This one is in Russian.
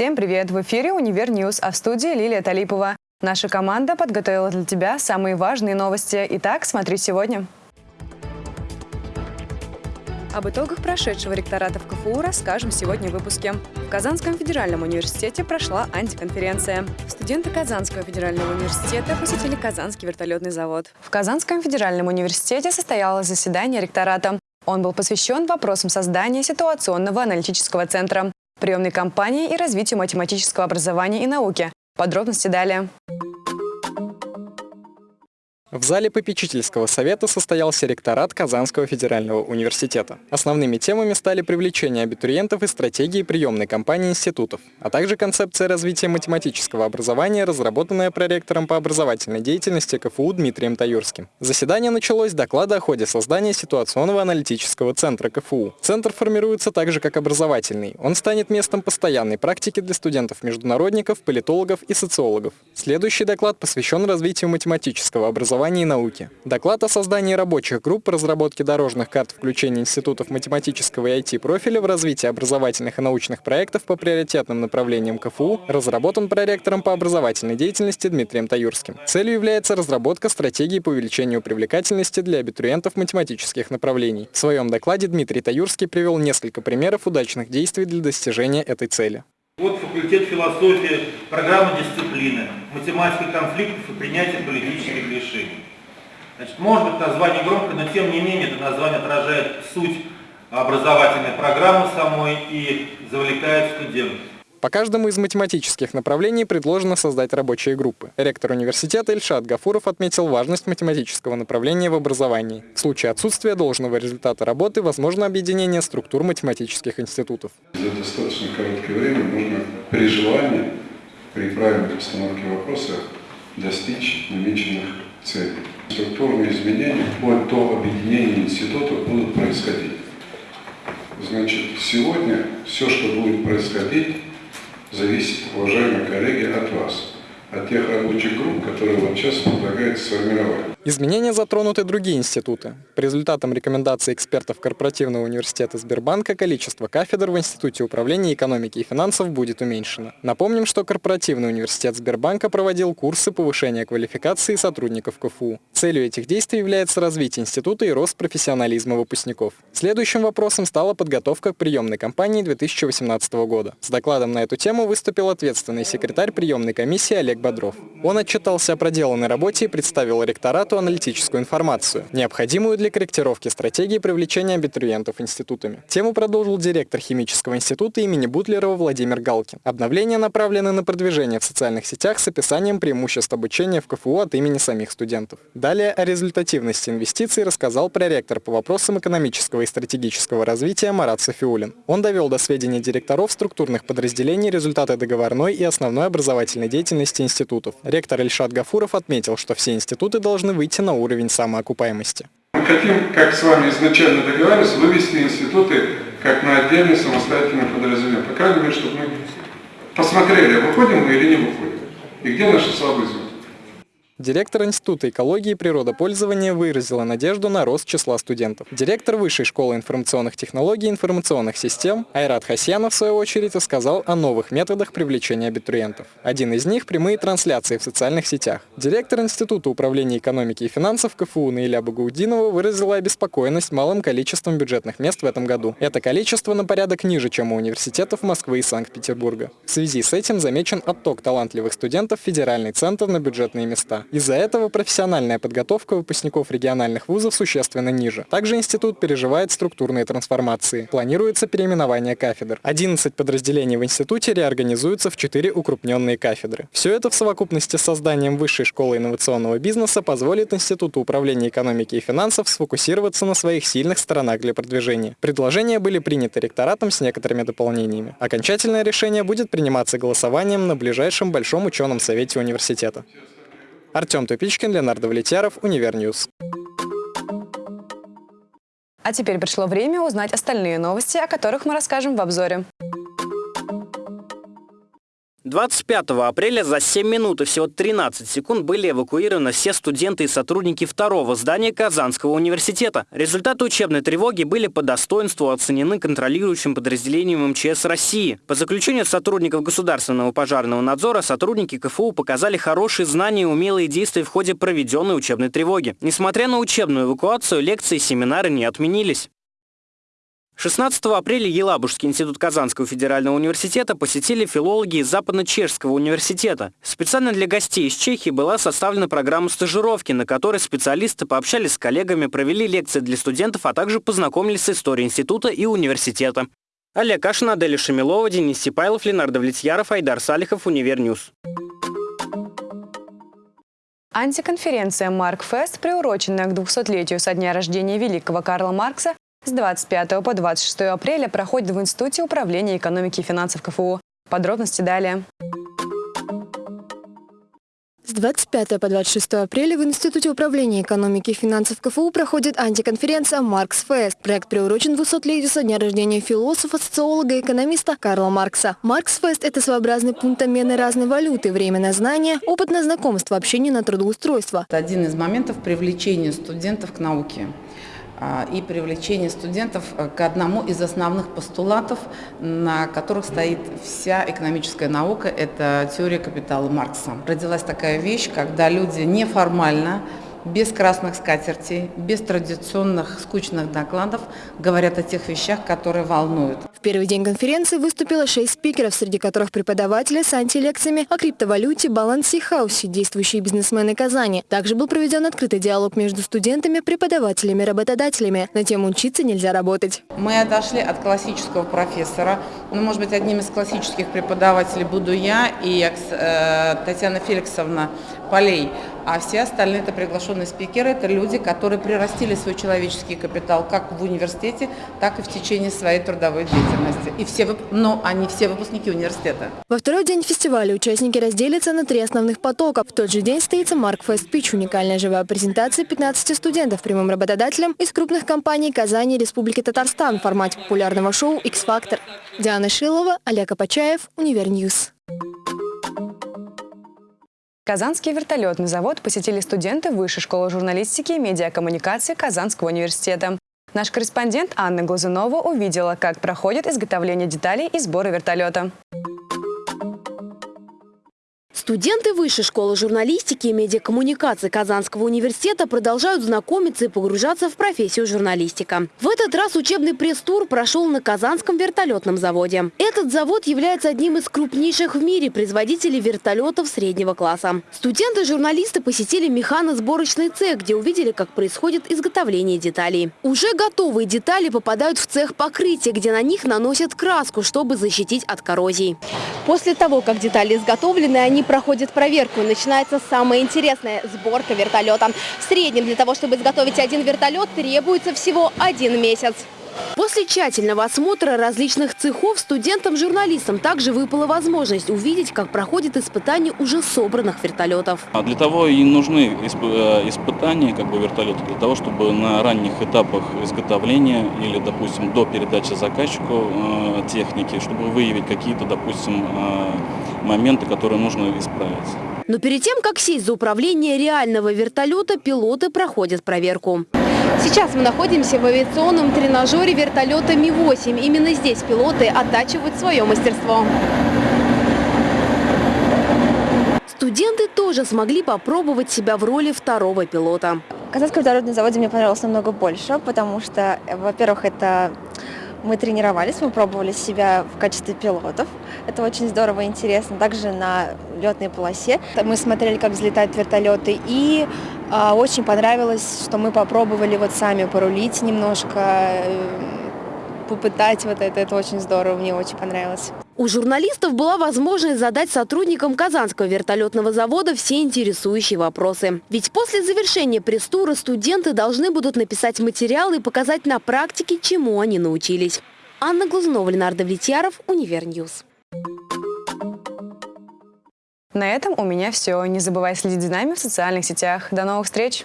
Всем привет! В эфире «Универ News», а в студии Лилия Талипова. Наша команда подготовила для тебя самые важные новости. Итак, смотри сегодня. Об итогах прошедшего ректората в КФУ расскажем сегодня в выпуске. В Казанском федеральном университете прошла антиконференция. Студенты Казанского федерального университета посетили Казанский вертолетный завод. В Казанском федеральном университете состоялось заседание ректората. Он был посвящен вопросам создания ситуационного аналитического центра, приемной кампании и развитию математического образования и науки. Подробности далее. В зале попечительского совета состоялся ректорат Казанского федерального университета. Основными темами стали привлечение абитуриентов и стратегии приемной кампании институтов, а также концепция развития математического образования, разработанная проректором по образовательной деятельности КФУ Дмитрием Таюрским. Заседание началось с доклада о ходе создания ситуационного аналитического центра КФУ. Центр формируется также как образовательный. Он станет местом постоянной практики для студентов-международников, политологов и социологов. Следующий доклад посвящен развитию математического образования образования и науки. Доклад о создании рабочих групп по разработке дорожных карт включения институтов математического и IT-профиля в развитие образовательных и научных проектов по приоритетным направлениям КФУ разработан проректором по образовательной деятельности Дмитрием Таюрским. Целью является разработка стратегии по увеличению привлекательности для абитуриентов математических направлений. В своем докладе Дмитрий Таюрский привел несколько примеров удачных действий для достижения этой цели. Вот факультет философии, программа дисциплины, математика конфликтов и принятие политических решений. Значит, может быть название громкое, но тем не менее это название отражает суть образовательной программы самой и завлекает студентов. По каждому из математических направлений предложено создать рабочие группы. Ректор университета Ильшат Гафуров отметил важность математического направления в образовании. В случае отсутствия должного результата работы возможно объединение структур математических институтов. За достаточно короткое время можно при желании, при правильной постановке вопроса достичь намеченных целей. Структурные изменения вплоть до объединения институтов будут происходить. Значит, сегодня все, что будет происходить, зависит, уважаемые коллеги, от вас от тех рабочих групп, которые вот сейчас предлагается сформировать. Изменения затронут и другие институты. По результатам рекомендаций экспертов Корпоративного университета Сбербанка количество кафедр в Институте управления экономики и финансов будет уменьшено. Напомним, что Корпоративный университет Сбербанка проводил курсы повышения квалификации сотрудников КФУ. Целью этих действий является развитие института и рост профессионализма выпускников. Следующим вопросом стала подготовка к приемной кампании 2018 года. С докладом на эту тему выступил ответственный секретарь приемной комиссии Олег Бодров. Он отчитался о проделанной работе и представил ректорату аналитическую информацию, необходимую для корректировки стратегии привлечения абитуриентов институтами. Тему продолжил директор химического института имени Бутлерова Владимир Галкин. Обновления направлены на продвижение в социальных сетях с описанием преимуществ обучения в КФУ от имени самих студентов. Далее о результативности инвестиций рассказал проректор по вопросам экономического и стратегического развития Марат Софиулин. Он довел до сведения директоров структурных подразделений результаты договорной и основной образовательной деятельности институтов. Ректор Ильшат Гафуров отметил, что все институты должны выйти на уровень самоокупаемости. Мы хотим, как с вами изначально договаривались, вывести институты как на отдельный самостоятельный подразделение. По крайней мере, чтобы мы посмотрели, выходим мы или не выходим. И где наши слабые звезды. Директор Института экологии и природопользования выразила надежду на рост числа студентов. Директор Высшей школы информационных технологий и информационных систем Айрат Хасьянов, в свою очередь, рассказал о новых методах привлечения абитуриентов. Один из них – прямые трансляции в социальных сетях. Директор Института управления экономики и финансов КФУ Наиля Багаудинова выразила обеспокоенность малым количеством бюджетных мест в этом году. Это количество на порядок ниже, чем у университетов Москвы и Санкт-Петербурга. В связи с этим замечен отток талантливых студентов в федеральный центр на бюджетные места. Из-за этого профессиональная подготовка выпускников региональных вузов существенно ниже. Также институт переживает структурные трансформации. Планируется переименование кафедр. 11 подразделений в институте реорганизуются в 4 укрупненные кафедры. Все это в совокупности с созданием Высшей школы инновационного бизнеса позволит Институту управления экономики и финансов сфокусироваться на своих сильных сторонах для продвижения. Предложения были приняты ректоратом с некоторыми дополнениями. Окончательное решение будет приниматься голосованием на ближайшем Большом ученом совете университета. Артем Тупичкин, Леонардо Влетьяров, Универ News. А теперь пришло время узнать остальные новости, о которых мы расскажем в обзоре. 25 апреля за 7 минут и всего 13 секунд были эвакуированы все студенты и сотрудники второго здания Казанского университета. Результаты учебной тревоги были по достоинству оценены контролирующим подразделением МЧС России. По заключению сотрудников государственного пожарного надзора, сотрудники КФУ показали хорошие знания и умелые действия в ходе проведенной учебной тревоги. Несмотря на учебную эвакуацию, лекции и семинары не отменились. 16 апреля Елабужский институт Казанского федерального университета посетили филологи из Западно-Чешского университета. Специально для гостей из Чехии была составлена программа стажировки, на которой специалисты пообщались с коллегами, провели лекции для студентов, а также познакомились с историей института и университета. Олег Кашин, Адель Шамилова, Денис Сипайлов, Ленардо Влетьяров, Айдар Салихов, Универ News. Антиконференция «Марк Фест», приуроченная к 200-летию со дня рождения великого Карла Маркса, с 25 по 26 апреля проходит в Институте управления экономики и финансов КФУ. Подробности далее. С 25 по 26 апреля в Институте управления экономики и финансов КФУ проходит антиконференция «Маркс Фест». Проект приурочен 200-летию со дня рождения философа, социолога и экономиста Карла Маркса. «Маркс Фест» – это своеобразный пункт обмена разной валюты, время на знания, опыт на знакомство, общение на трудоустройство. Это один из моментов привлечения студентов к науке. А, и привлечение студентов э, к одному из основных постулатов, на которых стоит вся экономическая наука, это теория капитала Маркса. Родилась такая вещь, когда люди неформально без красных скатертей, без традиционных скучных докладов говорят о тех вещах, которые волнуют. В первый день конференции выступило шесть спикеров, среди которых преподаватели с антилекциями о криптовалюте, балансе и хаусе, действующие бизнесмены Казани. Также был проведен открытый диалог между студентами, преподавателями и работодателями на тему «Учиться нельзя работать». Мы отошли от классического профессора. Ну, может быть, одним из классических преподавателей буду я и э, Татьяна Феликсовна Полей. А все остальные это приглашенные спикеры, это люди, которые прирастили свой человеческий капитал как в университете, так и в течение своей трудовой деятельности. И все, но они все выпускники университета. Во второй день фестиваля участники разделятся на три основных потока. В тот же день состоится Марк Фест Пич, уникальная живая презентация 15 студентов прямым работодателем из крупных компаний Казани и Республики Татарстан в формате популярного шоу X-Factor. Диана Шилова, Олег Апачаев, Универ News. Казанский вертолетный завод посетили студенты Высшей школы журналистики и медиакоммуникации Казанского университета. Наш корреспондент Анна Глазунова увидела, как проходит изготовление деталей и сбора вертолета. Студенты Высшей школы журналистики и медиакоммуникации Казанского университета продолжают знакомиться и погружаться в профессию журналистика. В этот раз учебный пресс-тур прошел на Казанском вертолетном заводе. Этот завод является одним из крупнейших в мире производителей вертолетов среднего класса. Студенты-журналисты посетили механосборочный цех, где увидели, как происходит изготовление деталей. Уже готовые детали попадают в цех покрытия, где на них наносят краску, чтобы защитить от коррозии. После того, как детали изготовлены, они проходят проходит проверку. Начинается самое интересное – сборка вертолета. В среднем для того, чтобы изготовить один вертолет, требуется всего один месяц. После тщательного осмотра различных цехов студентам-журналистам также выпала возможность увидеть, как проходит испытание уже собранных вертолетов. А для того и нужны э, испытания как бы, вертолета, для того, чтобы на ранних этапах изготовления или, допустим, до передачи заказчику э, техники, чтобы выявить какие-то, допустим, э, моменты, которые нужно исправить. Но перед тем, как сесть за управление реального вертолета, пилоты проходят проверку. Сейчас мы находимся в авиационном тренажере вертолета Ми-8. Именно здесь пилоты оттачивают свое мастерство. Студенты тоже смогли попробовать себя в роли второго пилота. Казанский вертолетный заводе мне понравился намного больше, потому что, во-первых, это мы тренировались, мы пробовали себя в качестве пилотов. Это очень здорово и интересно. Также на летной полосе мы смотрели, как взлетают вертолеты. И э, очень понравилось, что мы попробовали вот сами порулить немножко, э, попытать вот это. Это очень здорово, мне очень понравилось. У журналистов была возможность задать сотрудникам Казанского вертолетного завода все интересующие вопросы. Ведь после завершения пресс-тура студенты должны будут написать материалы и показать на практике, чему они научились. Анна Глазунова, Ленардо Влетьяров, Универ News. На этом у меня все. Не забывай следить за нами в социальных сетях. До новых встреч!